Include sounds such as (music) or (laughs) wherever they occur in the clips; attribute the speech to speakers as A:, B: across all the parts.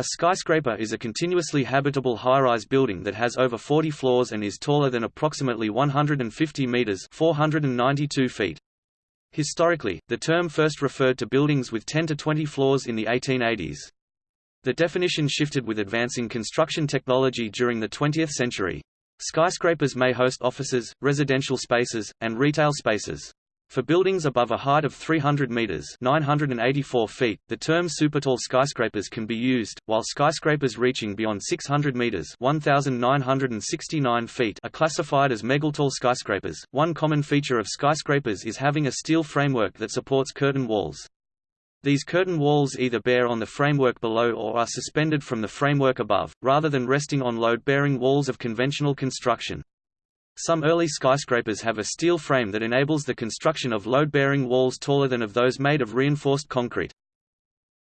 A: A skyscraper is a continuously habitable high-rise building that has over 40 floors and is taller than approximately 150 meters (492 feet). Historically, the term first referred to buildings with 10 to 20 floors in the 1880s. The definition shifted with advancing construction technology during the 20th century. Skyscrapers may host offices, residential spaces, and retail spaces. For buildings above a height of 300 meters (984 feet), the term supertall skyscrapers can be used, while skyscrapers reaching beyond 600 meters (1969 feet) are classified as megatall skyscrapers. One common feature of skyscrapers is having a steel framework that supports curtain walls. These curtain walls either bear on the framework below or are suspended from the framework above, rather than resting on load-bearing walls of conventional construction. Some early skyscrapers have a steel frame that enables the construction of load-bearing walls taller than of those made of reinforced concrete.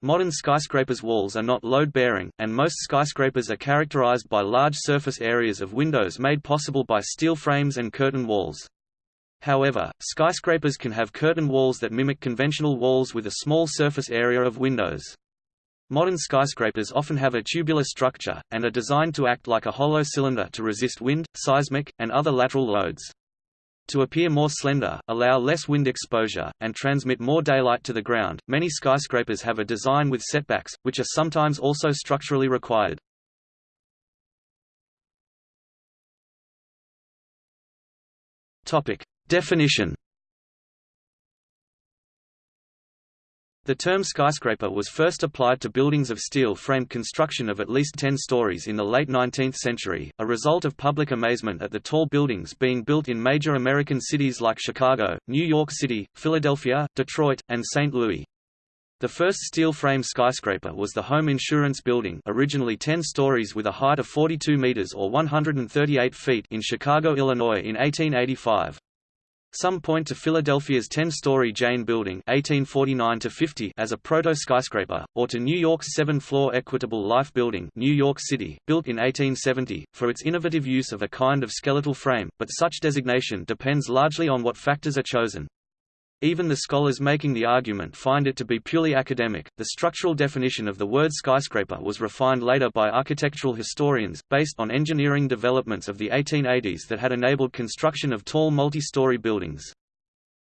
A: Modern skyscrapers' walls are not load-bearing, and most skyscrapers are characterized by large surface areas of windows made possible by steel frames and curtain walls. However, skyscrapers can have curtain walls that mimic conventional walls with a small surface area of windows. Modern skyscrapers often have a tubular structure, and are designed to act like a hollow cylinder to resist wind, seismic, and other lateral loads. To appear more slender, allow less wind exposure, and transmit more daylight to the ground, many skyscrapers have a design with setbacks, which are sometimes also structurally required. Definition The term skyscraper was first applied to buildings of steel-framed construction of at least 10 stories in the late 19th century, a result of public amazement at the tall buildings being built in major American cities like Chicago, New York City, Philadelphia, Detroit, and St. Louis. The first steel-frame skyscraper was the Home Insurance Building originally 10 stories with a height of 42 meters or 138 feet in Chicago, Illinois in 1885. Some point to Philadelphia's 10-story Jayne Building 1849 as a proto-skyscraper, or to New York's seven-floor Equitable Life Building New York City, built in 1870, for its innovative use of a kind of skeletal frame, but such designation depends largely on what factors are chosen. Even the scholars making the argument find it to be purely academic. The structural definition of the word skyscraper was refined later by architectural historians, based on engineering developments of the 1880s that had enabled construction of tall multi-story buildings.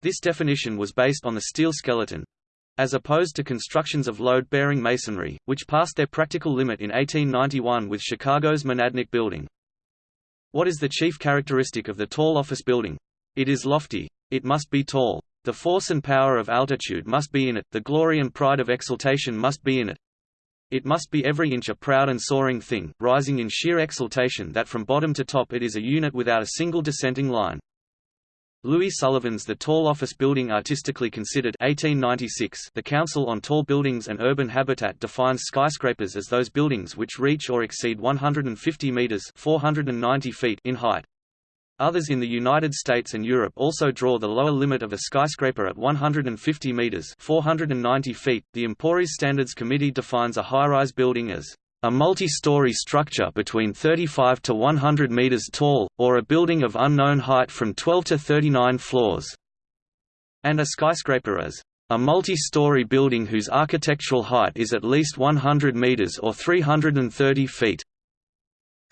A: This definition was based on the steel skeleton, as opposed to constructions of load-bearing masonry, which passed their practical limit in 1891 with Chicago's Monadnock Building. What is the chief characteristic of the tall office building? It is lofty. It must be tall. The force and power of altitude must be in it, the glory and pride of exaltation must be in it. It must be every inch a proud and soaring thing, rising in sheer exaltation that from bottom to top it is a unit without a single dissenting line. Louis Sullivan's The Tall Office Building Artistically Considered 1896 The Council on Tall Buildings and Urban Habitat defines skyscrapers as those buildings which reach or exceed 150 meters 490 feet in height. Others in the United States and Europe also draw the lower limit of a skyscraper at 150 meters (490 feet). The Emporis Standards Committee defines a high-rise building as a multi-story structure between 35 to 100 meters tall, or a building of unknown height from 12 to 39 floors, and a skyscraper as a multi-story building whose architectural height is at least 100 meters or 330 feet.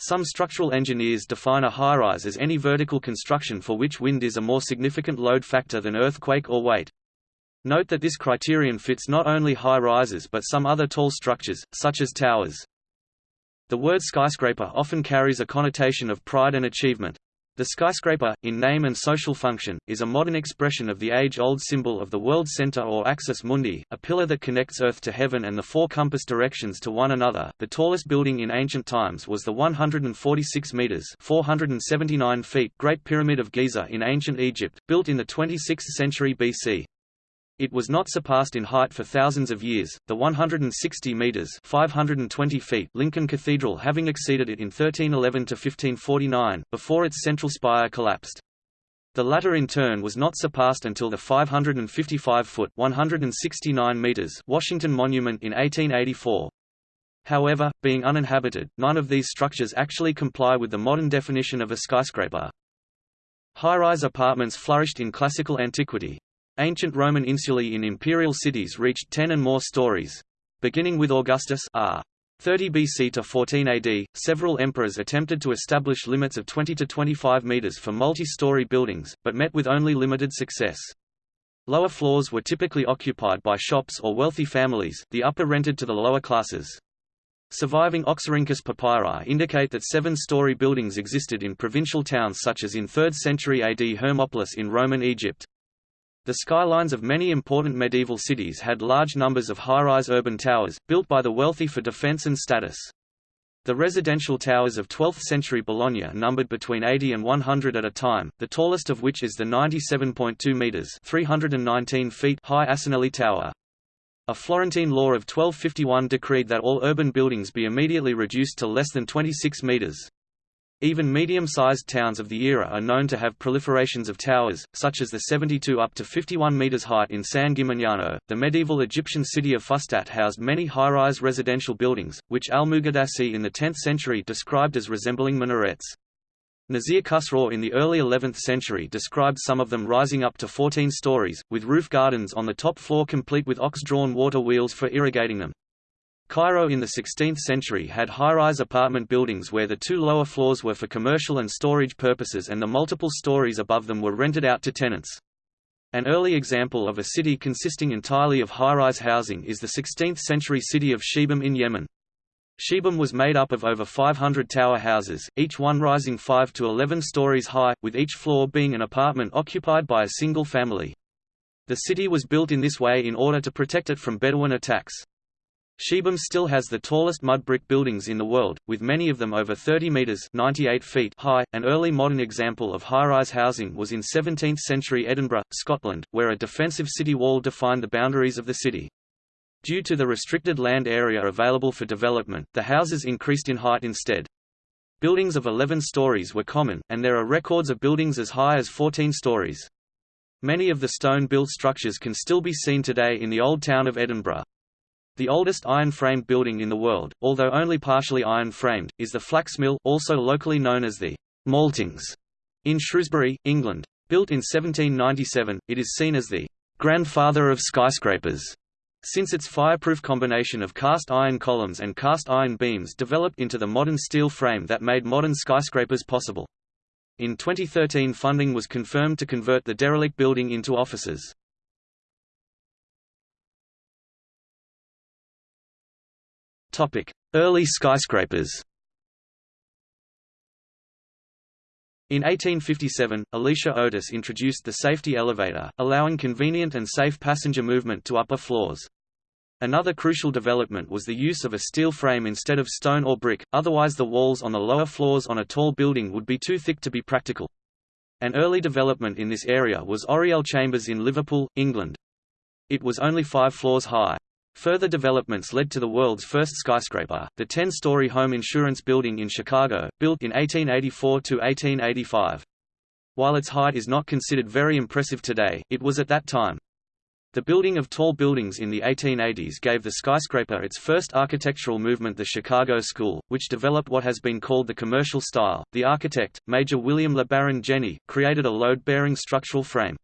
A: Some structural engineers define a high-rise as any vertical construction for which wind is a more significant load factor than earthquake or weight. Note that this criterion fits not only high-rises but some other tall structures, such as towers. The word skyscraper often carries a connotation of pride and achievement. The skyscraper, in name and social function, is a modern expression of the age-old symbol of the world center or axis mundi, a pillar that connects Earth to heaven and the four compass directions to one another. The tallest building in ancient times was the 146 meters (479 feet) Great Pyramid of Giza in ancient Egypt, built in the 26th century BC. It was not surpassed in height for thousands of years, the 160 meters (520 feet) Lincoln Cathedral having exceeded it in 1311 to 1549, before its central spire collapsed. The latter in turn was not surpassed until the 555-foot (169 meters) Washington Monument in 1884. However, being uninhabited, none of these structures actually comply with the modern definition of a skyscraper. High-rise apartments flourished in classical antiquity, Ancient Roman insulae in imperial cities reached 10 and more stories. Beginning with Augustus r. 30 BC to 14 AD, several emperors attempted to establish limits of 20 to 25 meters for multi-story buildings, but met with only limited success. Lower floors were typically occupied by shops or wealthy families, the upper rented to the lower classes. Surviving Oxyrhynchus papyri indicate that seven-story buildings existed in provincial towns such as in 3rd century AD Hermopolis in Roman Egypt. The skylines of many important medieval cities had large numbers of high-rise urban towers, built by the wealthy for defense and status. The residential towers of 12th-century Bologna numbered between 80 and 100 at a time, the tallest of which is the 97.2 metres 319 feet high Asinelli Tower. A Florentine law of 1251 decreed that all urban buildings be immediately reduced to less than 26 metres. Even medium-sized towns of the era are known to have proliferations of towers, such as the 72 up to 51 meters height in San Gimignano. The medieval Egyptian city of Fustat housed many high-rise residential buildings, which Al-Muqaddasi in the 10th century described as resembling minarets. Nasir Khusraw in the early 11th century described some of them rising up to 14 stories, with roof gardens on the top floor complete with ox-drawn water wheels for irrigating them. Cairo in the 16th century had high-rise apartment buildings where the two lower floors were for commercial and storage purposes and the multiple stories above them were rented out to tenants. An early example of a city consisting entirely of high-rise housing is the 16th-century city of Shibam in Yemen. Shibam was made up of over 500 tower houses, each one rising 5 to 11 stories high, with each floor being an apartment occupied by a single family. The city was built in this way in order to protect it from Bedouin attacks. Shibam still has the tallest mud brick buildings in the world, with many of them over 30 metres 98 feet high. An early modern example of high-rise housing was in 17th-century Edinburgh, Scotland, where a defensive city wall defined the boundaries of the city. Due to the restricted land area available for development, the houses increased in height instead. Buildings of 11 stories were common, and there are records of buildings as high as 14 stories. Many of the stone-built structures can still be seen today in the old town of Edinburgh. The oldest iron-framed building in the world, although only partially iron-framed, is the flax mill also locally known as the Maltings in Shrewsbury, England. Built in 1797, it is seen as the grandfather of skyscrapers, since its fireproof combination of cast iron columns and cast iron beams developed into the modern steel frame that made modern skyscrapers possible. In 2013 funding was confirmed to convert the derelict building into offices. Early skyscrapers In 1857, Elisha Otis introduced the safety elevator, allowing convenient and safe passenger movement to upper floors. Another crucial development was the use of a steel frame instead of stone or brick, otherwise the walls on the lower floors on a tall building would be too thick to be practical. An early development in this area was Oriel Chambers in Liverpool, England. It was only five floors high. Further developments led to the world's first skyscraper, the 10-story home insurance building in Chicago, built in 1884 to 1885. While its height is not considered very impressive today, it was at that time. The building of tall buildings in the 1880s gave the skyscraper its first architectural movement the Chicago School, which developed what has been called the commercial style. The architect, Major William LeBaron Jenney, created a load-bearing structural frame.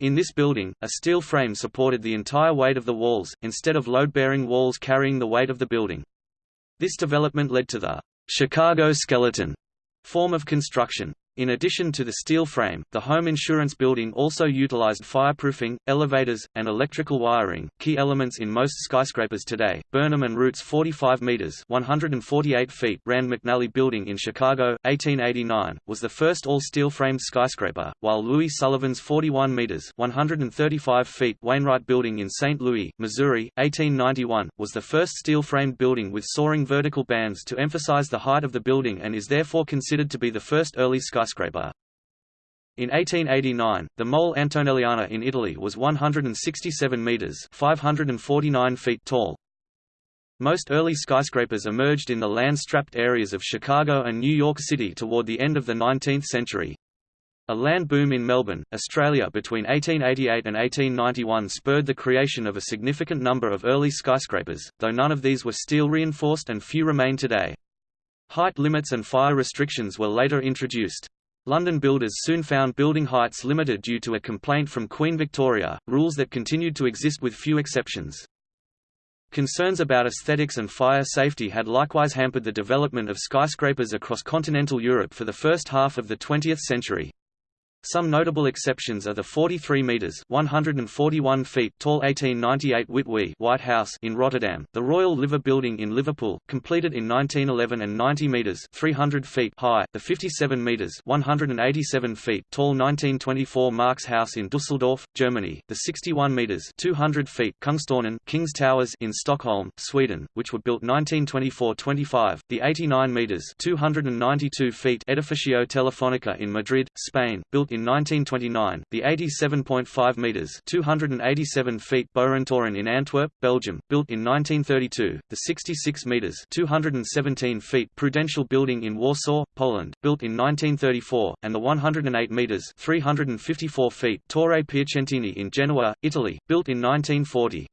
A: In this building, a steel frame supported the entire weight of the walls, instead of load-bearing walls carrying the weight of the building. This development led to the Chicago skeleton form of construction. In addition to the steel frame, the home insurance building also utilized fireproofing, elevators, and electrical wiring, key elements in most skyscrapers today. Burnham and Root's 45 meters (148 feet) Rand McNally Building in Chicago, 1889, was the first all-steel framed skyscraper, while Louis Sullivan's 41 meters (135 feet) Wainwright Building in St. Louis, Missouri, 1891, was the first steel-framed building with soaring vertical bands to emphasize the height of the building and is therefore considered to be the first early skyscraper skyscraper. In 1889, the Mole Antonelliana in Italy was 167 meters (549 feet) tall. Most early skyscrapers emerged in the land-strapped areas of Chicago and New York City toward the end of the 19th century. A land boom in Melbourne, Australia between 1888 and 1891 spurred the creation of a significant number of early skyscrapers, though none of these were steel reinforced and few remain today. Height limits and fire restrictions were later introduced. London builders soon found building heights limited due to a complaint from Queen Victoria, rules that continued to exist with few exceptions. Concerns about aesthetics and fire safety had likewise hampered the development of skyscrapers across continental Europe for the first half of the 20th century. Some notable exceptions are the 43 meters (141 feet) tall 1898 Wittwee White House in Rotterdam, the Royal Liver Building in Liverpool, completed in 1911 and 90 meters (300 feet) high, the 57 meters (187 feet) tall 1924 Marx House in Düsseldorf, Germany, the 61 meters (200 feet) Kungstårnen King's Towers in Stockholm, Sweden, which were built 1924-25, the 89 meters (292 feet) Edificio Telefonica in Madrid, Spain, built in 1929, the 87.5 metres 287 feet Boerentoren in Antwerp, Belgium, built in 1932, the 66 metres 217 feet Prudential Building in Warsaw, Poland, built in 1934, and the 108 metres 354 feet Torre Piacentini in Genoa, Italy, built in 1940.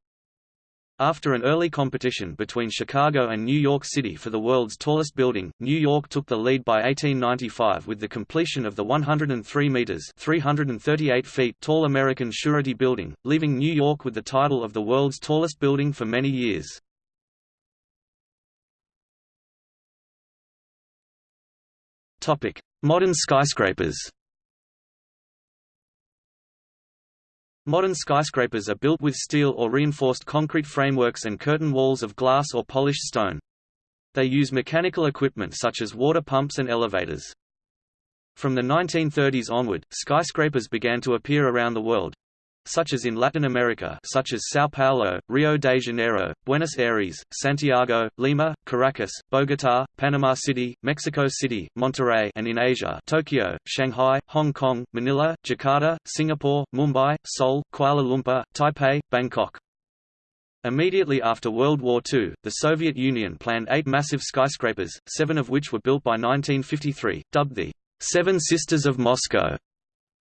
A: After an early competition between Chicago and New York City for the world's tallest building, New York took the lead by 1895 with the completion of the 103 meters (338 feet) tall American Surety Building, leaving New York with the title of the world's tallest building for many years. Topic: Modern skyscrapers. Modern skyscrapers are built with steel or reinforced concrete frameworks and curtain walls of glass or polished stone. They use mechanical equipment such as water pumps and elevators. From the 1930s onward, skyscrapers began to appear around the world, such as in Latin America such as São Paulo, Rio de Janeiro, Buenos Aires, Santiago, Lima, Caracas, Bogotá, Panama City, Mexico City, Monterrey and in Asia Tokyo, Shanghai, Hong Kong, Manila, Jakarta, Singapore, Mumbai, Seoul, Kuala Lumpur, Taipei, Bangkok. Immediately after World War II, the Soviet Union planned eight massive skyscrapers, seven of which were built by 1953, dubbed the Seven Sisters of Moscow.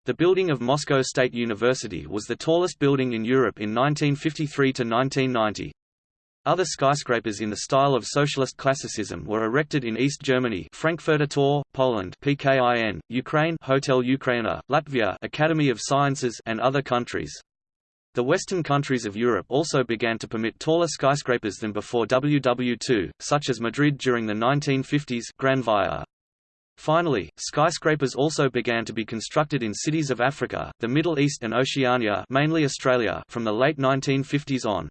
A: The building of Moscow State University was the tallest building in Europe in 1953 to 1990. Other skyscrapers in the style of socialist classicism were erected in East Germany, (laughs) Frankfurter Tor, Poland, PKIN, Ukraine, Hotel Ukraina, Latvia, Academy of Sciences, and other countries. The western countries of Europe also began to permit taller skyscrapers than before WW2, such as Madrid during the 1950s, Gran Via. Finally, skyscrapers also began to be constructed in cities of Africa, the Middle East and Oceania mainly Australia from the late 1950s on.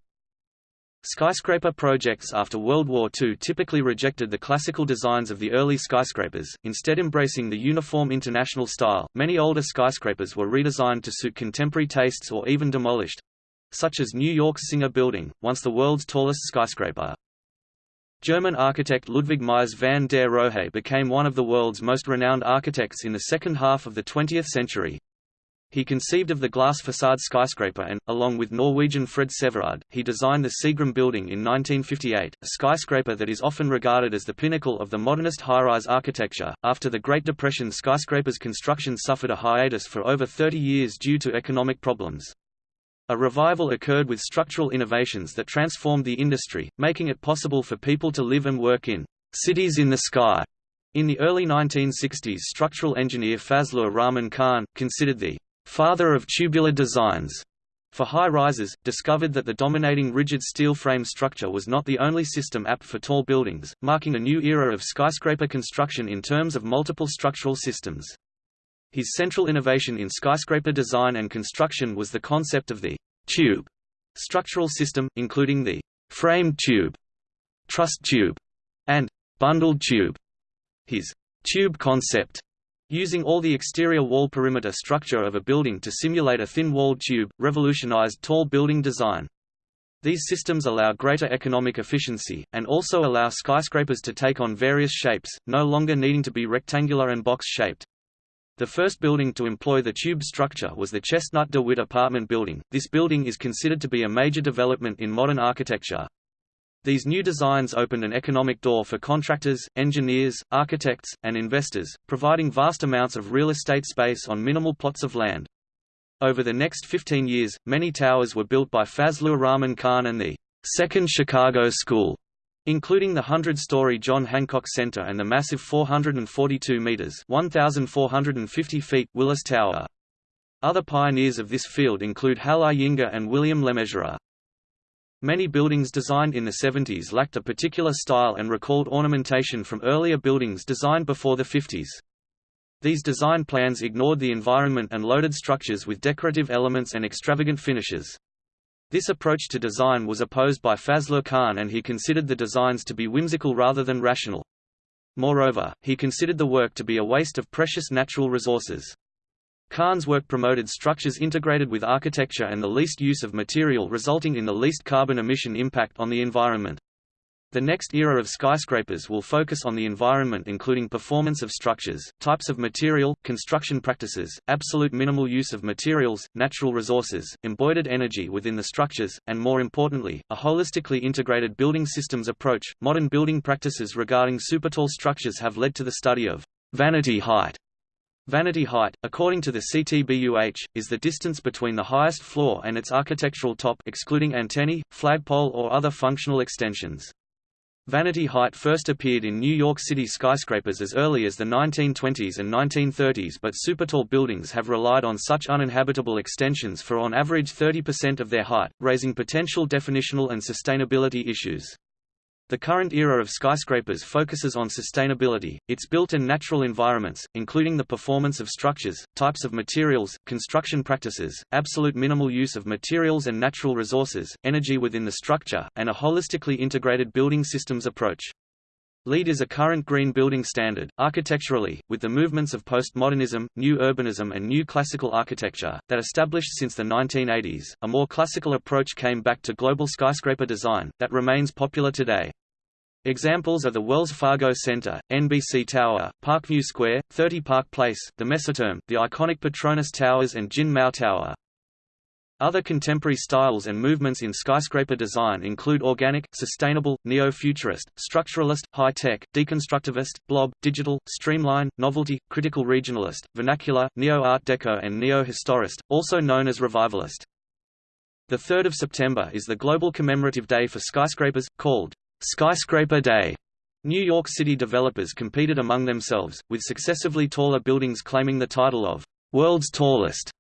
A: Skyscraper projects after World War II typically rejected the classical designs of the early skyscrapers, instead embracing the uniform international style. Many older skyscrapers were redesigned to suit contemporary tastes or even demolished such as New York's Singer Building, once the world's tallest skyscraper. German architect Ludwig Mies van der Rohe became one of the world's most renowned architects in the second half of the 20th century. He conceived of the glass facade skyscraper and, along with Norwegian Fred Severud, he designed the Seagram building in 1958, a skyscraper that is often regarded as the pinnacle of the modernist high-rise architecture. After the Great Depression skyscrapers construction suffered a hiatus for over 30 years due to economic problems. A revival occurred with structural innovations that transformed the industry, making it possible for people to live and work in cities in the sky. In the early 1960s structural engineer Fazlur Rahman Khan, considered the father of tubular designs for high-rises, discovered that the dominating rigid steel frame structure was not the only system apt for tall buildings, marking a new era of skyscraper construction in terms of multiple structural systems. His central innovation in skyscraper design and construction was the concept of the tube structural system, including the framed tube, truss tube, and bundled tube. His tube concept, using all the exterior wall perimeter structure of a building to simulate a thin-walled tube, revolutionized tall building design. These systems allow greater economic efficiency, and also allow skyscrapers to take on various shapes, no longer needing to be rectangular and box-shaped. The first building to employ the tube structure was the Chestnut DeWitt apartment building. This building is considered to be a major development in modern architecture. These new designs opened an economic door for contractors, engineers, architects, and investors, providing vast amounts of real estate space on minimal plots of land. Over the next 15 years, many towers were built by Fazlur Rahman Khan and the Second Chicago School, including the 100-story John Hancock Center and the massive 442 meters (1,450 feet) Willis Tower. Other pioneers of this field include Hal Iyengar and William LeMessurier. Many buildings designed in the 70s lacked a particular style and recalled ornamentation from earlier buildings designed before the 50s. These design plans ignored the environment and loaded structures with decorative elements and extravagant finishes. This approach to design was opposed by Fazlur Khan and he considered the designs to be whimsical rather than rational. Moreover, he considered the work to be a waste of precious natural resources. Khan's work promoted structures integrated with architecture and the least use of material resulting in the least carbon emission impact on the environment. The next era of skyscrapers will focus on the environment including performance of structures, types of material, construction practices, absolute minimal use of materials, natural resources, embodied energy within the structures, and more importantly, a holistically integrated building systems approach. Modern building practices regarding supertall structures have led to the study of vanity height. Vanity height, according to the CTBUH, is the distance between the highest floor and its architectural top excluding antennae, flagpole or other functional extensions. Vanity height first appeared in New York City skyscrapers as early as the 1920s and 1930s but supertall buildings have relied on such uninhabitable extensions for on average 30% of their height, raising potential definitional and sustainability issues. The current era of skyscrapers focuses on sustainability, its built and natural environments, including the performance of structures, types of materials, construction practices, absolute minimal use of materials and natural resources, energy within the structure, and a holistically integrated building systems approach. LEED is a current green building standard, architecturally, with the movements of postmodernism, new urbanism and new classical architecture, that established since the 1980s. A more classical approach came back to global skyscraper design, that remains popular today. Examples are the Wells Fargo Center, NBC Tower, Parkview Square, 30 Park Place, the Messeturm, the iconic Petronas Towers and Jin Mao Tower. Other contemporary styles and movements in skyscraper design include organic, sustainable, neo-futurist, structuralist, high-tech, deconstructivist, blob, digital, streamline, novelty, critical regionalist, vernacular, neo-art deco and neo-historist, also known as revivalist. The 3rd of September is the global commemorative day for skyscrapers, called Skyscraper Day. New York City developers competed among themselves, with successively taller buildings claiming the title of world's tallest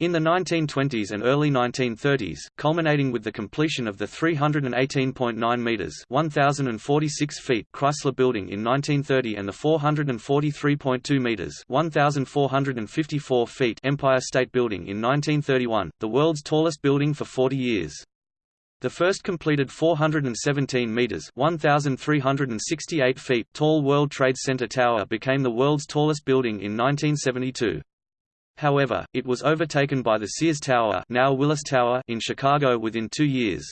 A: in the 1920s and early 1930s, culminating with the completion of the 318.9 meters (1046 feet) Chrysler Building in 1930 and the 443.2 meters (1454 feet) Empire State Building in 1931, the world's tallest building for 40 years. The first completed 417 meters (1368 feet) tall World Trade Center tower became the world's tallest building in 1972. However, it was overtaken by the Sears Tower, now Willis Tower in Chicago within 2 years.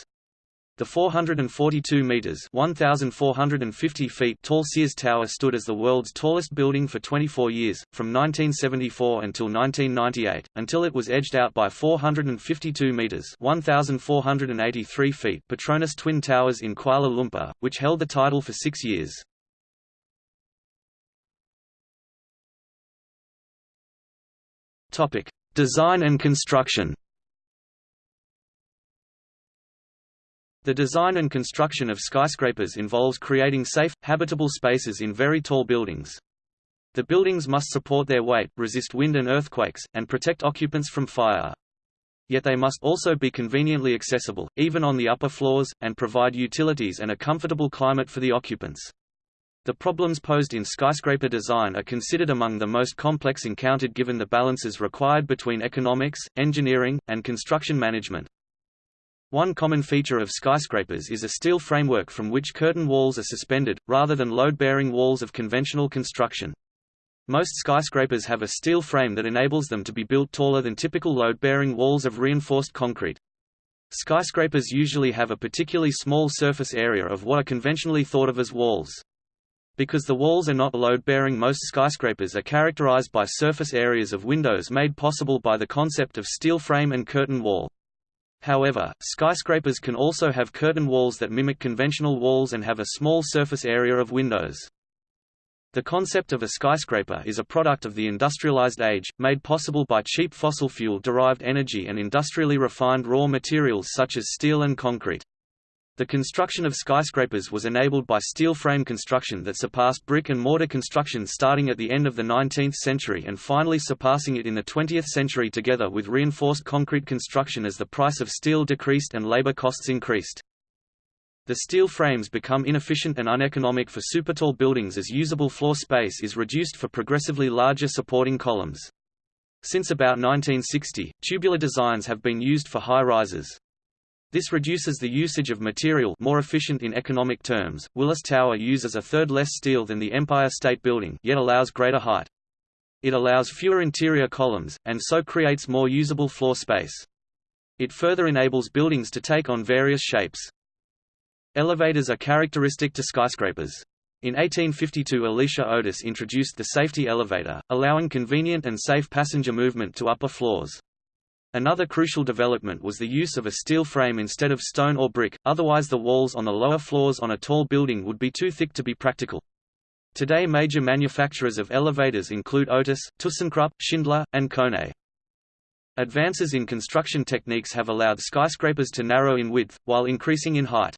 A: The 442 meters (1450 feet) tall Sears Tower stood as the world's tallest building for 24 years, from 1974 until 1998, until it was edged out by 452 meters (1483 feet) Petronas Twin Towers in Kuala Lumpur, which held the title for 6 years. Topic: Design and construction. The design and construction of skyscrapers involves creating safe, habitable spaces in very tall buildings. The buildings must support their weight, resist wind and earthquakes, and protect occupants from fire. Yet they must also be conveniently accessible, even on the upper floors, and provide utilities and a comfortable climate for the occupants. The problems posed in skyscraper design are considered among the most complex encountered given the balances required between economics, engineering, and construction management. One common feature of skyscrapers is a steel framework from which curtain walls are suspended, rather than load-bearing walls of conventional construction. Most skyscrapers have a steel frame that enables them to be built taller than typical load-bearing walls of reinforced concrete. Skyscrapers usually have a particularly small surface area of what are conventionally thought of as walls. Because the walls are not load-bearing most skyscrapers are characterized by surface areas of windows made possible by the concept of steel frame and curtain wall. However, skyscrapers can also have curtain walls that mimic conventional walls and have a small surface area of windows. The concept of a skyscraper is a product of the industrialized age, made possible by cheap fossil fuel-derived energy and industrially refined raw materials such as steel and concrete. The construction of skyscrapers was enabled by steel frame construction that surpassed brick and mortar construction starting at the end of the 19th century and finally surpassing it in the 20th century together with reinforced concrete construction as the price of steel decreased and labor costs increased. The steel frames become inefficient and uneconomic for supertall buildings as usable floor space is reduced for progressively larger supporting columns. Since about 1960, tubular designs have been used for high-rises. This reduces the usage of material more efficient in economic terms. Willis Tower uses a third less steel than the Empire State Building yet allows greater height. It allows fewer interior columns, and so creates more usable floor space. It further enables buildings to take on various shapes. Elevators are characteristic to skyscrapers. In 1852 Elisha Otis introduced the safety elevator, allowing convenient and safe passenger movement to upper floors. Another crucial development was the use of a steel frame instead of stone or brick, otherwise the walls on the lower floors on a tall building would be too thick to be practical. Today major manufacturers of elevators include Otis, ThyssenKrupp, Schindler, and Kone. Advances in construction techniques have allowed skyscrapers to narrow in width, while increasing in height.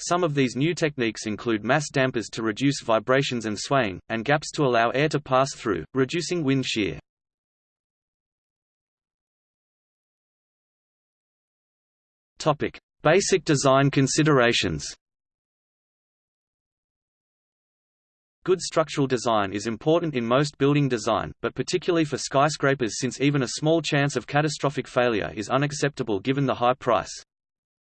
A: Some of these new techniques include mass dampers to reduce vibrations and swaying, and gaps to allow air to pass through, reducing wind shear. Topic: Basic design considerations. Good structural design is important in most building design, but particularly for skyscrapers since even a small chance of catastrophic failure is unacceptable given the high price.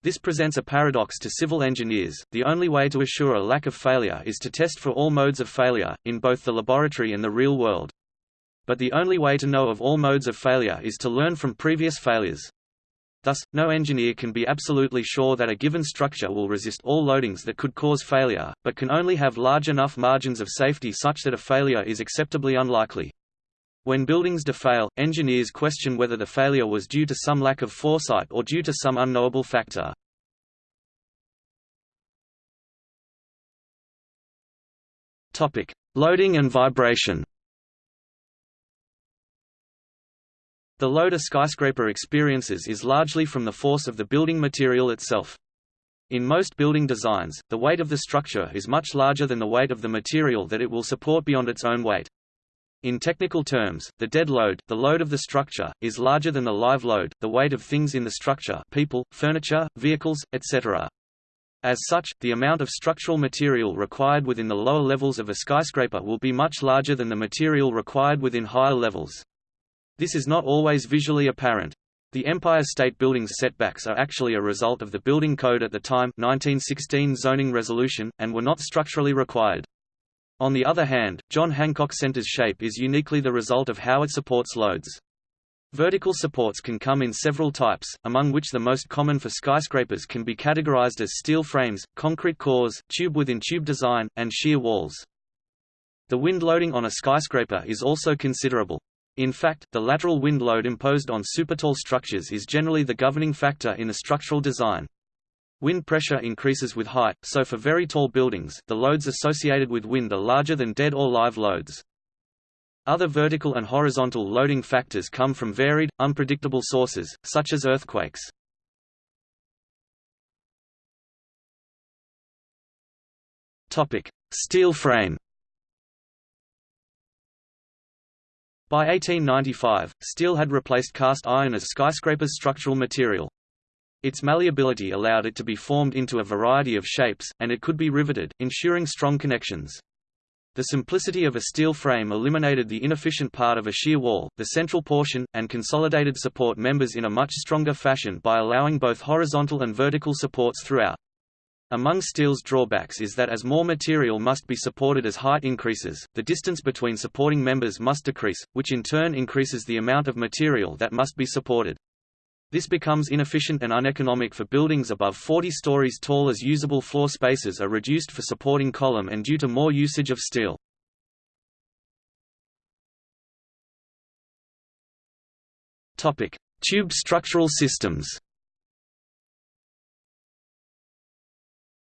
A: This presents a paradox to civil engineers, the only way to assure a lack of failure is to test for all modes of failure, in both the laboratory and the real world. But the only way to know of all modes of failure is to learn from previous failures. Thus, no engineer can be absolutely sure that a given structure will resist all loadings that could cause failure, but can only have large enough margins of safety such that a failure is acceptably unlikely. When buildings defail, engineers question whether the failure was due to some lack of foresight or due to some unknowable factor. Loading and vibration. The load a skyscraper experiences is largely from the force of the building material itself. In most building designs, the weight of the structure is much larger than the weight of the material that it will support beyond its own weight. In technical terms, the dead load, the load of the structure, is larger than the live load, the weight of things in the structure people, furniture, vehicles, etc. As such, the amount of structural material required within the lower levels of a skyscraper will be much larger than the material required within higher levels. This is not always visually apparent. The Empire State Building's setbacks are actually a result of the building code at the time 1916 zoning resolution, and were not structurally required. On the other hand, John Hancock Center's shape is uniquely the result of how it supports loads. Vertical supports can come in several types, among which the most common for skyscrapers can be categorized as steel frames, concrete cores, tube-within-tube design, and shear walls. The wind loading on a skyscraper is also considerable. In fact, the lateral wind load imposed on supertall structures is generally the governing factor in the structural design. Wind pressure increases with height, so for very tall buildings, the loads associated with wind are larger than dead or live loads. Other vertical and horizontal loading factors come from varied, unpredictable sources, such as earthquakes. Steel frame By 1895, steel had replaced cast iron as skyscrapers' structural material. Its malleability allowed it to be formed into a variety of shapes, and it could be riveted, ensuring strong connections. The simplicity of a steel frame eliminated the inefficient part of a shear wall, the central portion, and consolidated support members in a much stronger fashion by allowing both horizontal and vertical supports throughout. Among steel's drawbacks is that as more material must be supported as height increases, the distance between supporting members must decrease, which in turn increases the amount of material that must be supported. This becomes inefficient and uneconomic for buildings above 40 stories tall as usable floor spaces are reduced for supporting column and due to more usage of steel. Topic: Tube structural systems.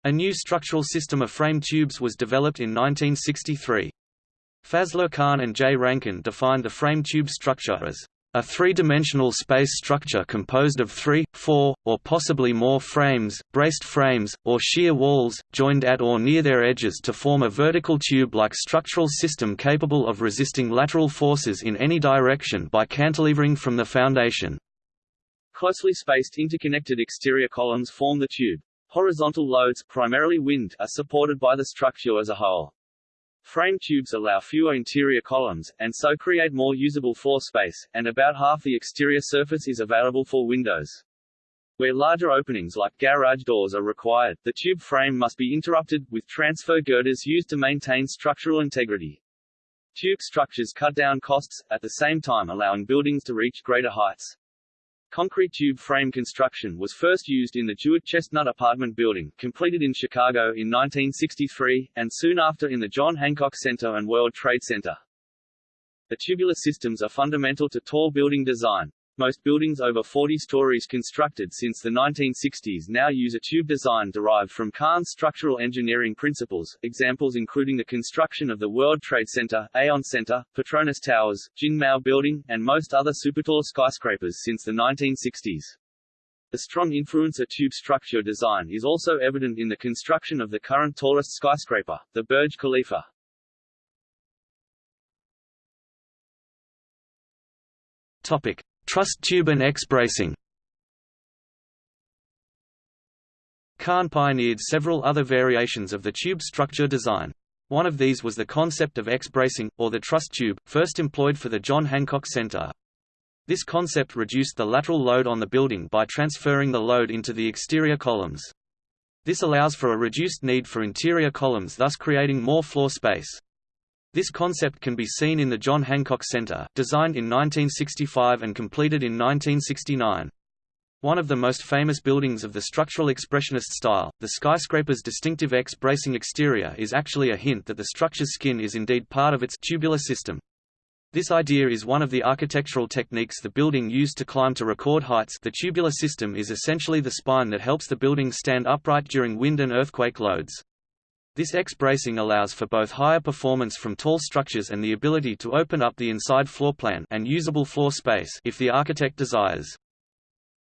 A: A new structural system of frame tubes was developed in 1963. Fazlur Khan and J. Rankin defined the frame tube structure as a three-dimensional space structure composed of three, four, or possibly more frames, braced frames, or shear walls, joined at or near their edges to form a vertical tube-like structural system capable of resisting lateral forces in any direction by cantilevering from the foundation. Closely spaced interconnected exterior columns form the tube.
B: Horizontal loads, primarily wind, are supported by the structure as a whole. Frame tubes allow fewer interior columns, and so create more usable floor space, and about half the exterior surface is available for windows. Where larger openings like garage doors are required, the tube frame must be interrupted, with transfer girders used to maintain structural integrity. Tube structures cut down costs, at the same time allowing buildings to reach greater heights. Concrete tube frame construction was first used in the DeWitt Chestnut apartment building, completed in Chicago in 1963, and soon after in the John Hancock Center and World Trade Center. The tubular systems are fundamental to tall building design. Most buildings over 40 stories constructed since the 1960s now use a tube design derived from Khan's structural engineering principles, examples including the construction of the World Trade Center, Aon Center, Petronas Towers, Jinmao Building, and most other supertall skyscrapers since the 1960s. The strong influence of tube structure design is also evident in the construction of the current tallest skyscraper, the Burj Khalifa.
A: Topic. Truss tube and X-bracing Khan pioneered several other variations of the tube structure design. One of these was the concept of X-bracing, or the truss tube, first employed for the John Hancock Center. This concept reduced the lateral load on the building by transferring the load into the exterior columns. This allows for a reduced need for interior columns thus creating more floor space. This concept can be seen in the John Hancock Center, designed in 1965 and completed in 1969. One of the most famous buildings of the structural expressionist style, the skyscraper's distinctive X-bracing exterior is actually a hint that the structure's skin is indeed part of its tubular system. This idea is one of the architectural techniques the building used to climb to record heights the tubular system is essentially the spine that helps the building stand upright during wind and earthquake loads. This X-bracing allows for both higher performance from tall structures and the ability to open up the inside floor plan and usable floor space if the architect desires.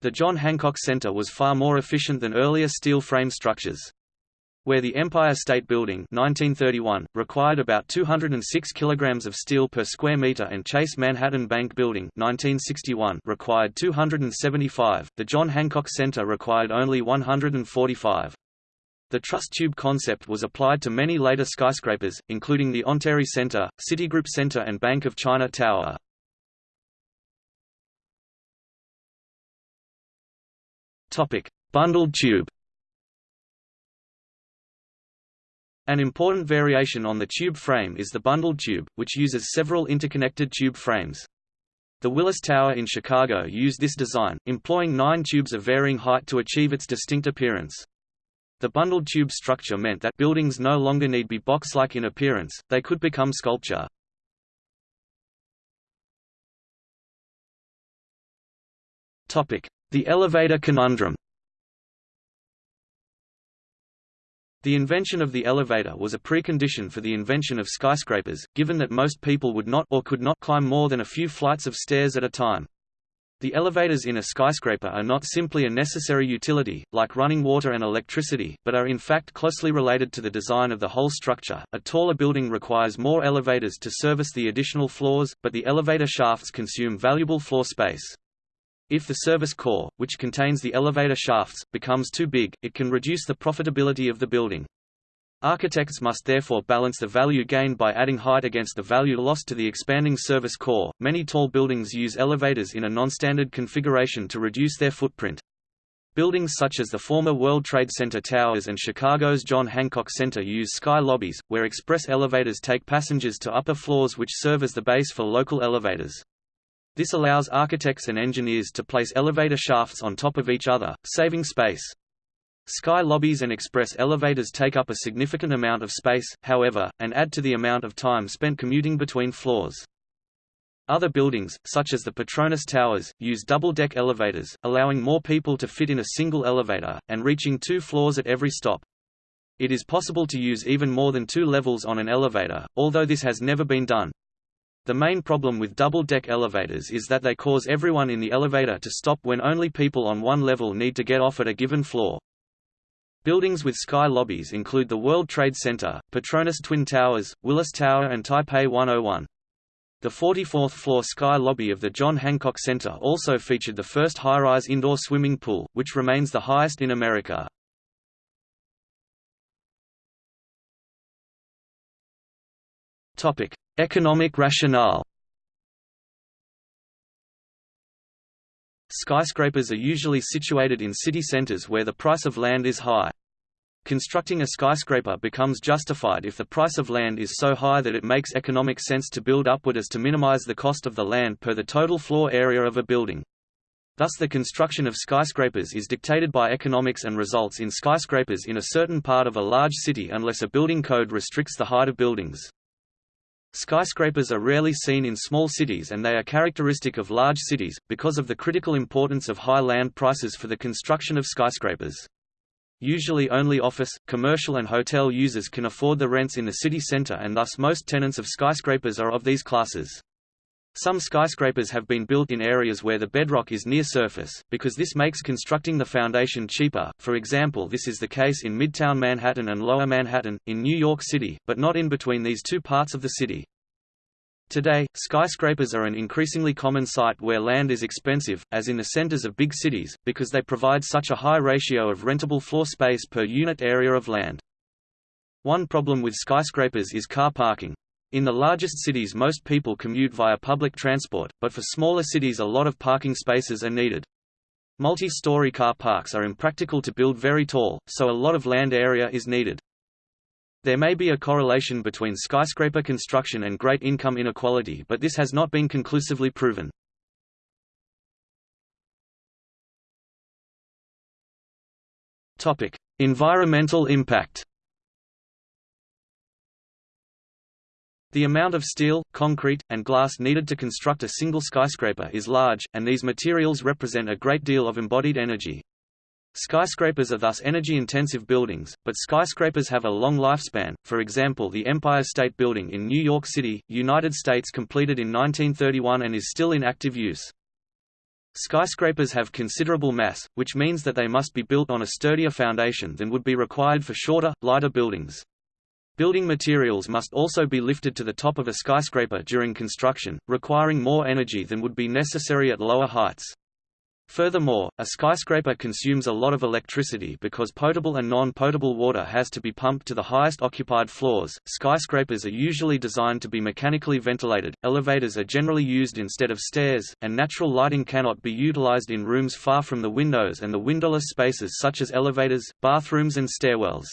A: The John Hancock Center was far more efficient than earlier steel frame structures. Where the Empire State Building 1931, required about 206 kg of steel per square meter and Chase Manhattan Bank Building 1961 required 275, the John Hancock Center required only 145. The truss tube concept was applied to many later skyscrapers, including the Onterie Center, Citigroup Center and Bank of China Tower. Bundled tube An important variation on the tube frame is the bundled tube, which uses several interconnected tube frames. The Willis Tower in Chicago used this design, employing nine tubes of varying height to achieve its distinct appearance. The bundled tube structure meant that buildings no longer need be box-like in appearance, they could become sculpture. The elevator conundrum The invention of the elevator was a precondition for the invention of skyscrapers, given that most people would not or could not climb more than a few flights of stairs at a time. The elevators in a skyscraper are not simply a necessary utility, like running water and electricity, but are in fact closely related to the design of the whole structure. A taller building requires more elevators to service the additional floors, but the elevator shafts consume valuable floor space. If the service core, which contains the elevator shafts, becomes too big, it can reduce the profitability of the building. Architects must therefore balance the value gained by adding height against the value lost to the expanding service core. Many tall buildings use elevators in a non-standard configuration to reduce their footprint. Buildings such as the former World Trade Center towers and Chicago's John Hancock Center use sky lobbies, where express elevators take passengers to upper floors which serve as the base for local elevators. This allows architects and engineers to place elevator shafts on top of each other, saving space. Sky lobbies and express elevators take up a significant amount of space, however, and add to the amount of time spent commuting between floors. Other buildings, such as the Petronas Towers, use double-deck elevators, allowing more people to fit in a single elevator, and reaching two floors at every stop. It is possible to use even more than two levels on an elevator, although this has never been done. The main problem with double-deck elevators is that they cause everyone in the elevator to stop when only people on one level need to get off at a given floor. Buildings with sky lobbies include the World Trade Center, Petronas Twin Towers, Willis Tower and Taipei 101. The 44th floor sky lobby of the John Hancock Center also featured the first high-rise indoor swimming pool, which remains the highest in America. Topic: Economic rationale. Skyscrapers are usually situated in city centers where the price of land is high. Constructing a skyscraper becomes justified if the price of land is so high that it makes economic sense to build upward as to minimize the cost of the land per the total floor area of a building. Thus the construction of skyscrapers is dictated by economics and results in skyscrapers in a certain part of a large city unless a building code restricts the height of buildings. Skyscrapers are rarely seen in small cities and they are characteristic of large cities, because of the critical importance of high land prices for the construction of skyscrapers. Usually only office, commercial and hotel users can afford the rents in the city center and thus most tenants of skyscrapers are of these classes. Some skyscrapers have been built in areas where the bedrock is near surface, because this makes constructing the foundation cheaper. For example, this is the case in Midtown Manhattan and Lower Manhattan, in New York City, but not in between these two parts of the city. Today, skyscrapers are an increasingly common sight where land is expensive, as in the centers of big cities, because they provide such a high ratio of rentable floor space per unit area of land. One problem with skyscrapers is car parking. In the largest cities most people commute via public transport, but for smaller cities a lot of parking spaces are needed. Multi-story car parks are impractical to build very tall, so a lot of land area is needed. There may be a correlation between skyscraper construction and great income inequality but this has not been conclusively proven. Environmental impact The amount of steel, concrete, and glass needed to construct a single skyscraper is large, and these materials represent a great deal of embodied energy. Skyscrapers are thus energy-intensive buildings, but skyscrapers have a long lifespan, for example the Empire State Building in New York City, United States completed in 1931 and is still in active use. Skyscrapers have considerable mass, which means that they must be built on a sturdier foundation than would be required for shorter, lighter buildings. Building materials must also be lifted to the top of a skyscraper during construction, requiring more energy than would be necessary at lower heights. Furthermore, a skyscraper consumes a lot of electricity because potable and non-potable water has to be pumped to the highest occupied floors. Skyscrapers are usually designed to be mechanically ventilated, elevators are generally used instead of stairs, and natural lighting cannot be utilized in rooms far from the windows and the windowless spaces such as elevators, bathrooms and stairwells.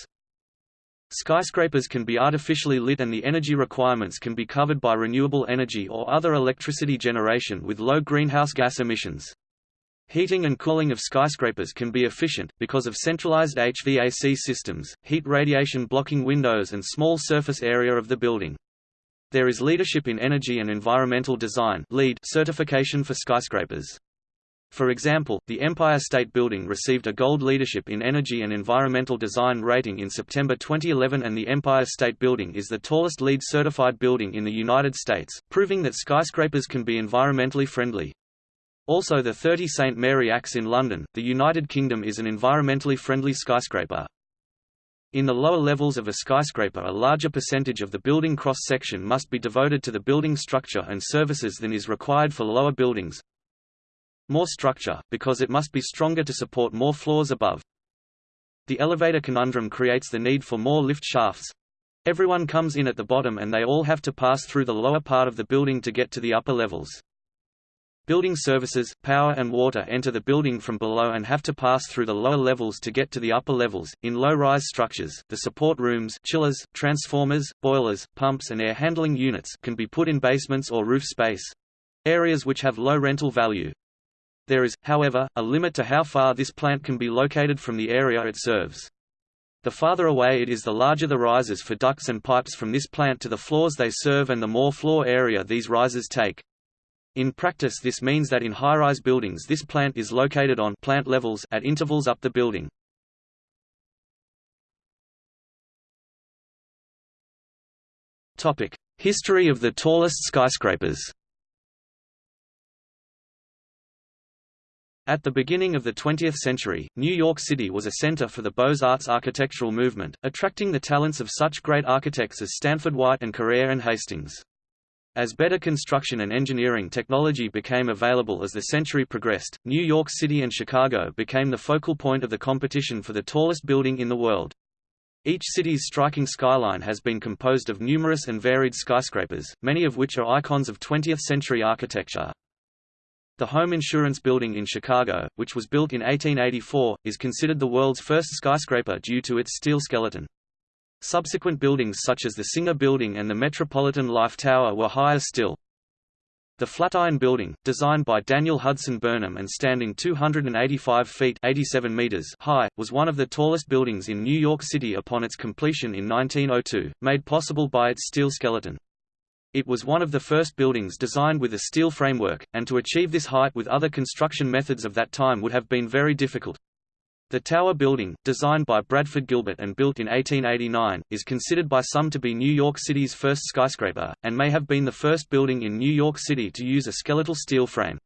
A: Skyscrapers can be artificially lit and the energy requirements can be covered by renewable energy or other electricity generation with low greenhouse gas emissions. Heating and cooling of skyscrapers can be efficient, because of centralized HVAC systems, heat radiation blocking windows and small surface area of the building. There is Leadership in Energy and Environmental Design certification for skyscrapers. For example, the Empire State Building received a Gold Leadership in Energy and Environmental Design rating in September 2011 and the Empire State Building is the tallest LEED certified building in the United States, proving that skyscrapers can be environmentally friendly. Also the 30 St Mary Axe in London, the United Kingdom is an environmentally friendly skyscraper. In the lower levels of a skyscraper a larger percentage of the building cross-section must be devoted to the building structure and services than is required for lower buildings, more structure, because it must be stronger to support more floors above. The elevator conundrum creates the need for more lift shafts. Everyone comes in at the bottom and they all have to pass through the lower part of the building to get to the upper levels. Building services, power and water enter the building from below and have to pass through the lower levels to get to the upper levels. In low-rise structures, the support rooms, chillers, transformers, boilers, pumps and air handling units can be put in basements or roof space. Areas which have low rental value. There is, however, a limit to how far this plant can be located from the area it serves. The farther away it is the larger the risers for ducts and pipes from this plant to the floors they serve and the more floor area these risers take. In practice this means that in high-rise buildings this plant is located on plant levels at intervals up the building. History of the tallest skyscrapers At the beginning of the 20th century, New York City was a center for the Beaux-Arts architectural movement, attracting the talents of such great architects as Stanford White and Carrere and Hastings. As better construction and engineering technology became available as the century progressed, New York City and Chicago became the focal point of the competition for the tallest building in the world. Each city's striking skyline has been composed of numerous and varied skyscrapers, many of which are icons of 20th-century architecture. The Home Insurance Building in Chicago, which was built in 1884, is considered the world's first skyscraper due to its steel skeleton. Subsequent buildings such as the Singer Building and the Metropolitan Life Tower were higher still. The Flatiron Building, designed by Daniel Hudson Burnham and standing 285 feet 87 meters high, was one of the tallest buildings in New York City upon its completion in 1902, made possible by its steel skeleton. It was one of the first buildings designed with a steel framework, and to achieve this height with other construction methods of that time would have been very difficult. The Tower Building, designed by Bradford Gilbert and built in 1889, is considered by some to be New York City's first skyscraper, and may have been the first building in New York City to use a skeletal steel frame.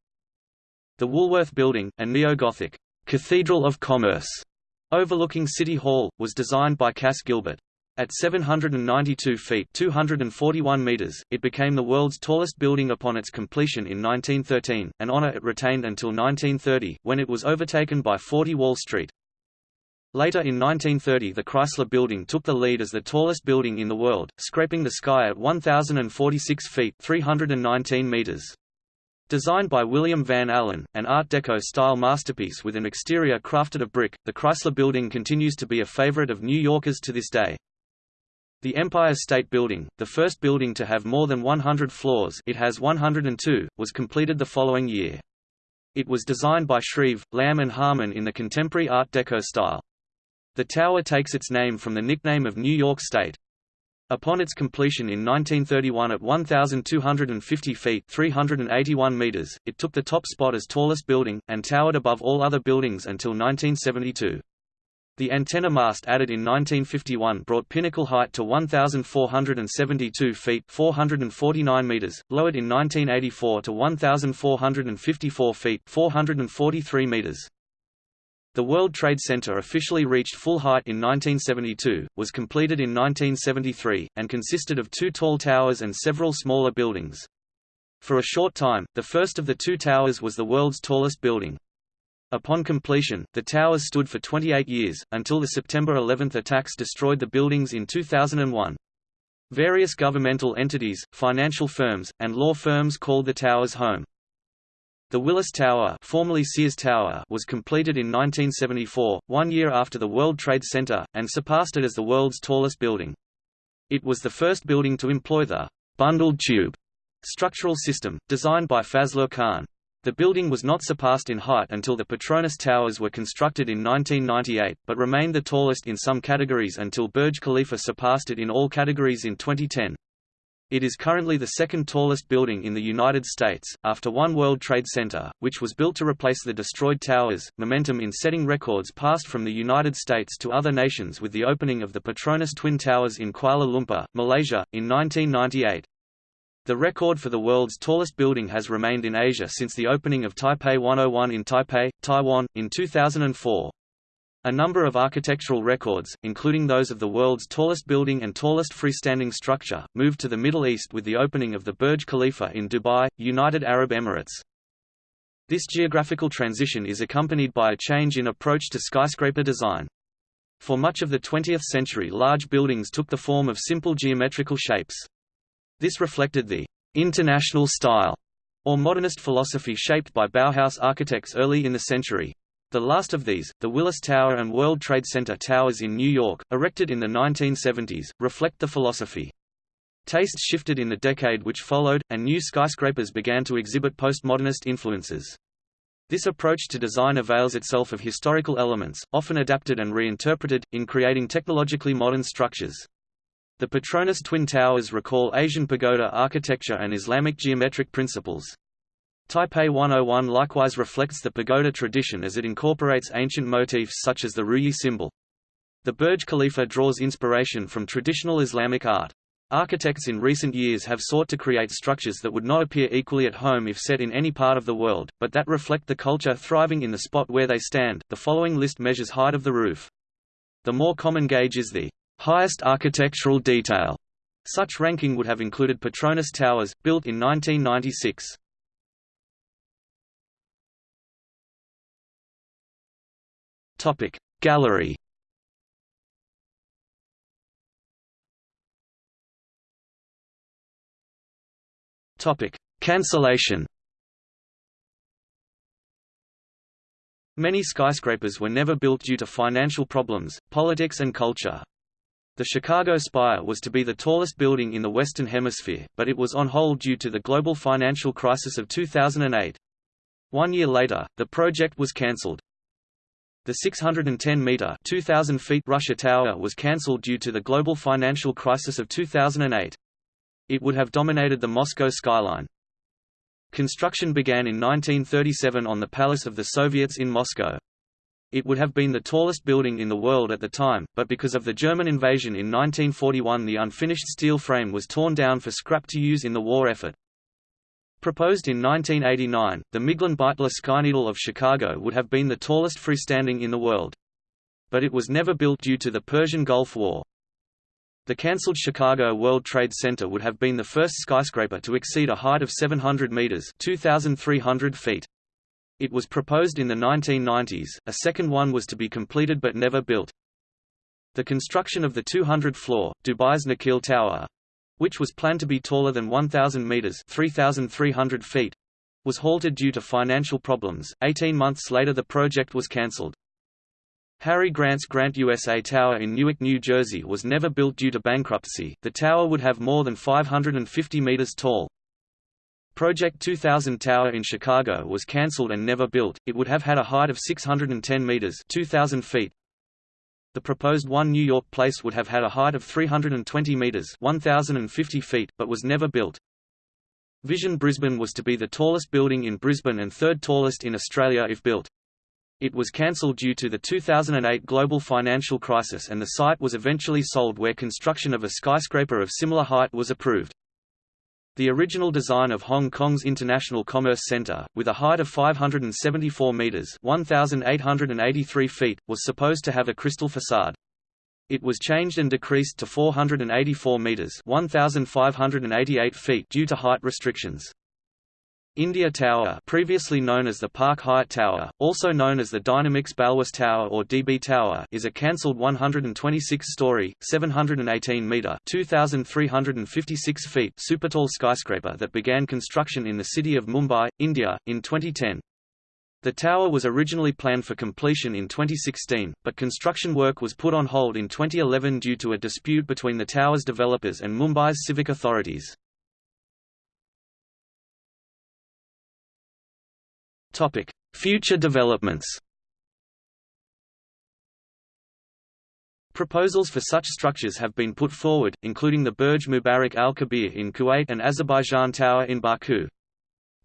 A: The Woolworth Building, a neo-Gothic Cathedral of Commerce overlooking City Hall, was designed by Cass Gilbert. At 792 feet 241 meters, it became the world's tallest building upon its completion in 1913, an honor it retained until 1930, when it was overtaken by 40 Wall Street. Later in 1930 the Chrysler Building took the lead as the tallest building in the world, scraping the sky at 1,046 feet 319 meters. Designed by William Van Alen, an Art Deco-style masterpiece with an exterior crafted of brick, the Chrysler Building continues to be a favorite of New Yorkers to this day. The Empire State Building, the first building to have more than 100 floors it has 102, was completed the following year. It was designed by Shreve, Lamb and Harmon in the contemporary Art Deco style. The tower takes its name from the nickname of New York State. Upon its completion in 1931 at 1,250 feet 381 meters, it took the top spot as tallest building, and towered above all other buildings until 1972. The antenna mast added in 1951 brought pinnacle height to 1,472 feet 449 meters, lowered in 1984 to 1,454 feet 443 meters. The World Trade Center officially reached full height in 1972, was completed in 1973, and consisted of two tall towers and several smaller buildings. For a short time, the first of the two towers was the world's tallest building. Upon completion, the towers stood for 28 years, until the September 11 attacks destroyed the buildings in 2001. Various governmental entities, financial firms, and law firms called the towers home. The Willis Tower, formerly Sears Tower was completed in 1974, one year after the World Trade Center, and surpassed it as the world's tallest building. It was the first building to employ the «bundled tube» structural system, designed by Fazlur Khan. The building was not surpassed in height until the Petronas Towers were constructed in 1998, but remained the tallest in some categories until Burj Khalifa surpassed it in all categories in 2010. It is currently the second tallest building in the United States, after One World Trade Center, which was built to replace the destroyed towers. Momentum in setting records passed from the United States to other nations with the opening of the Petronas Twin Towers in Kuala Lumpur, Malaysia, in 1998. The record for the world's tallest building has remained in Asia since the opening of Taipei 101 in Taipei, Taiwan, in 2004. A number of architectural records, including those of the world's tallest building and tallest freestanding structure, moved to the Middle East with the opening of the Burj Khalifa in Dubai, United Arab Emirates. This geographical transition is accompanied by a change in approach to skyscraper design. For much of the 20th century large buildings took the form of simple geometrical shapes. This reflected the «international style» or modernist philosophy shaped by Bauhaus architects early in the century. The last of these, the Willis Tower and World Trade Center towers in New York, erected in the 1970s, reflect the philosophy. Tastes shifted in the decade which followed, and new skyscrapers began to exhibit postmodernist influences. This approach to design avails itself of historical elements, often adapted and reinterpreted, in creating technologically modern structures. The Petronas Twin Towers recall Asian pagoda architecture and Islamic geometric principles. Taipei 101 likewise reflects the pagoda tradition as it incorporates ancient motifs such as the ruyi symbol. The Burj Khalifa draws inspiration from traditional Islamic art. Architects in recent years have sought to create structures that would not appear equally at home if set in any part of the world, but that reflect the culture thriving in the spot where they stand. The following list measures height of the roof. The more common gauge is the highest architectural detail. Such ranking would have included Petronas Towers, built in 1996. Topic Gallery. Topic Cancellation. Many skyscrapers were never built due to financial problems, politics and culture. The Chicago Spire was to be the tallest building in the Western Hemisphere, but it was on hold due to the global financial crisis of 2008. One year later, the project was cancelled. The 610-meter (2,000 feet) Russia Tower was cancelled due to the global financial crisis of 2008. It would have dominated the Moscow skyline. Construction began in 1937 on the Palace of the Soviets in Moscow. It would have been the tallest building in the world at the time, but because of the German invasion in 1941 the unfinished steel frame was torn down for scrap to use in the war effort. Proposed in 1989, the Miglin Beitler Skyneedle of Chicago would have been the tallest freestanding in the world. But it was never built due to the Persian Gulf War. The cancelled Chicago World Trade Center would have been the first skyscraper to exceed a height of 700 meters (2,300 feet). It was proposed in the 1990s. A second one was to be completed but never built. The construction of the 200-floor Dubai's Nakheel Tower, which was planned to be taller than 1,000 meters (3,300 feet), was halted due to financial problems. 18 months later, the project was cancelled. Harry Grant's Grant USA Tower in Newark, New Jersey was never built due to bankruptcy. The tower would have more than 550 meters tall. Project 2000 Tower in Chicago was cancelled and never built. It would have had a height of 610 meters, 2000 feet. The proposed One New York Place would have had a height of 320 meters, 1050 feet, but was never built. Vision Brisbane was to be the tallest building in Brisbane and third tallest in Australia if built. It was cancelled due to the 2008 global financial crisis and the site was eventually sold where construction of a skyscraper of similar height was approved. The original design of Hong Kong's International Commerce Center, with a height of 574 meters (1,883 feet), was supposed to have a crystal facade. It was changed and decreased to 484 meters (1,588 feet) due to height restrictions. India Tower previously known as the Park Hyatt Tower, also known as the Dynamix Balwas Tower or DB Tower is a cancelled 126-story, 718-metre 2,356 feet supertall skyscraper that began construction in the city of Mumbai, India, in 2010. The tower was originally planned for completion in 2016, but construction work was put on hold in 2011 due to a dispute between the tower's developers and Mumbai's civic authorities. Topic: Future developments. Proposals for such structures have been put forward, including the Burj Mubarak Al Kabir in Kuwait and Azerbaijan Tower in Baku.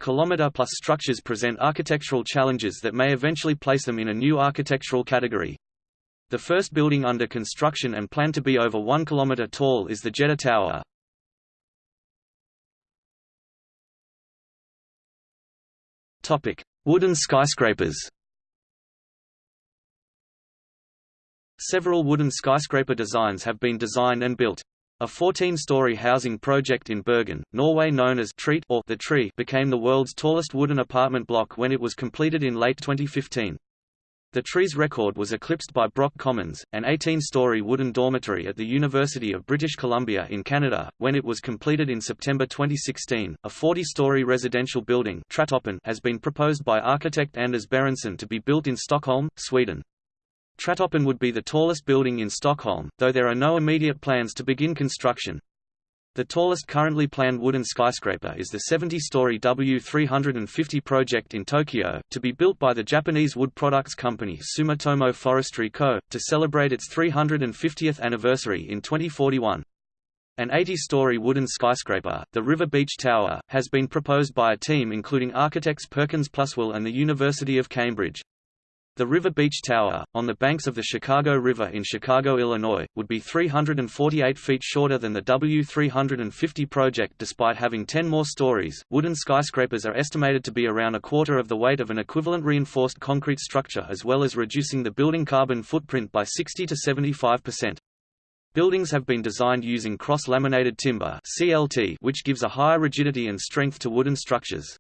A: Kilometer-plus structures present architectural challenges that may eventually place them in a new architectural category. The first building under construction and planned to be over 1 km tall is the Jeddah Tower. Topic: Wooden skyscrapers Several wooden skyscraper designs have been designed and built. A 14-story housing project in Bergen, Norway known as Treet or the Tree became the world's tallest wooden apartment block when it was completed in late 2015. The tree's record was eclipsed by Brock Commons, an 18-story wooden dormitory at the University of British Columbia in Canada, when it was completed in September 2016. A 40-story residential building has been proposed by architect Anders Berensson to be built in Stockholm, Sweden. Tratoppen would be the tallest building in Stockholm, though there are no immediate plans to begin construction. The tallest currently planned wooden skyscraper is the 70-story W350 project in Tokyo, to be built by the Japanese wood products company Sumitomo Forestry Co., to celebrate its 350th anniversary in 2041. An 80-story wooden skyscraper, the River Beech Tower, has been proposed by a team including architects Perkins Pluswell and the University of Cambridge. The River Beech Tower, on the banks of the Chicago River in Chicago, Illinois, would be 348 feet shorter than the W350 project despite having 10 more stories. Wooden skyscrapers are estimated to be around a quarter of the weight of an equivalent reinforced concrete structure as well as reducing the building carbon footprint by 60 to 75%. Buildings have been designed using cross-laminated timber (CLT), which gives a higher rigidity and strength to wooden structures.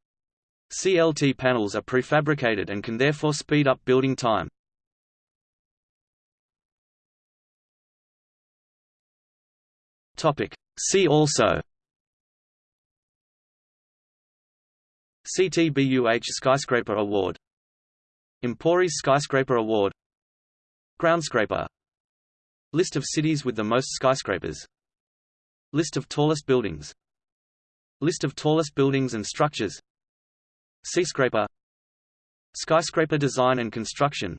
A: CLT panels are prefabricated and can therefore speed up building time. See also CTBUH Skyscraper Award. Emporis Skyscraper Award. Groundscraper. List of cities with the most skyscrapers. List of tallest buildings. List of tallest buildings and structures Seascraper. Skyscraper design and construction.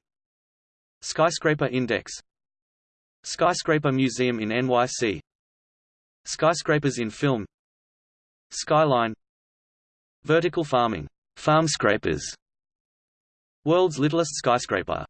A: Skyscraper index. Skyscraper Museum in NYC Skyscrapers in film. Skyline. Vertical farming. Farmscrapers World's littlest skyscraper